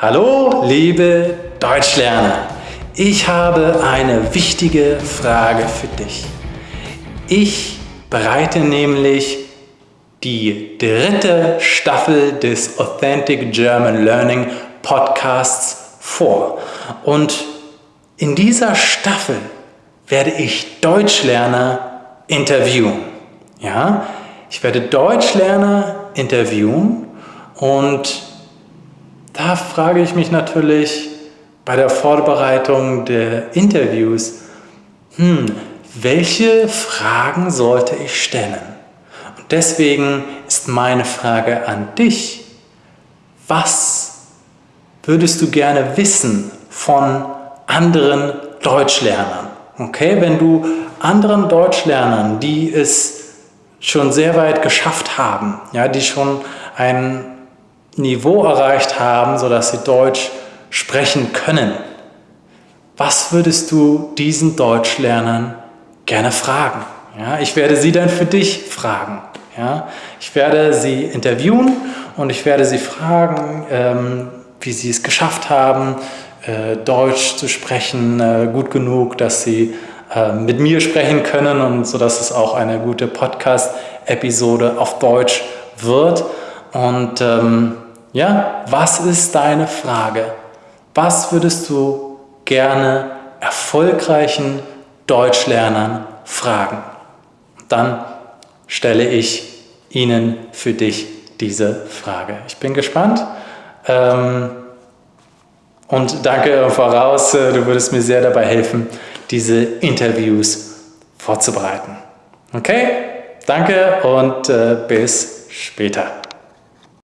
Hallo, liebe Deutschlerner! Ich habe eine wichtige Frage für dich. Ich bereite nämlich die dritte Staffel des Authentic German Learning Podcasts vor. Und in dieser Staffel werde ich Deutschlerner interviewen. Ja, ich werde Deutschlerner interviewen und da frage ich mich natürlich bei der Vorbereitung der Interviews, hm, welche Fragen sollte ich stellen? Und deswegen ist meine Frage an dich, was würdest du gerne wissen von anderen Deutschlernern? Okay, wenn du anderen Deutschlernern, die es schon sehr weit geschafft haben, ja, die schon ein Niveau erreicht haben, sodass sie Deutsch sprechen können. Was würdest du diesen Deutschlernern gerne fragen? Ja, ich werde sie dann für dich fragen. Ja, ich werde sie interviewen und ich werde sie fragen, ähm, wie sie es geschafft haben, äh, Deutsch zu sprechen, äh, gut genug, dass sie äh, mit mir sprechen können und so dass es auch eine gute Podcast-Episode auf Deutsch wird. Und ähm, ja, was ist deine Frage? Was würdest du gerne erfolgreichen Deutschlernern fragen? Dann stelle ich ihnen für dich diese Frage. Ich bin gespannt ähm, und danke voraus, äh, du würdest mir sehr dabei helfen, diese Interviews vorzubereiten. Okay, danke und äh, bis später.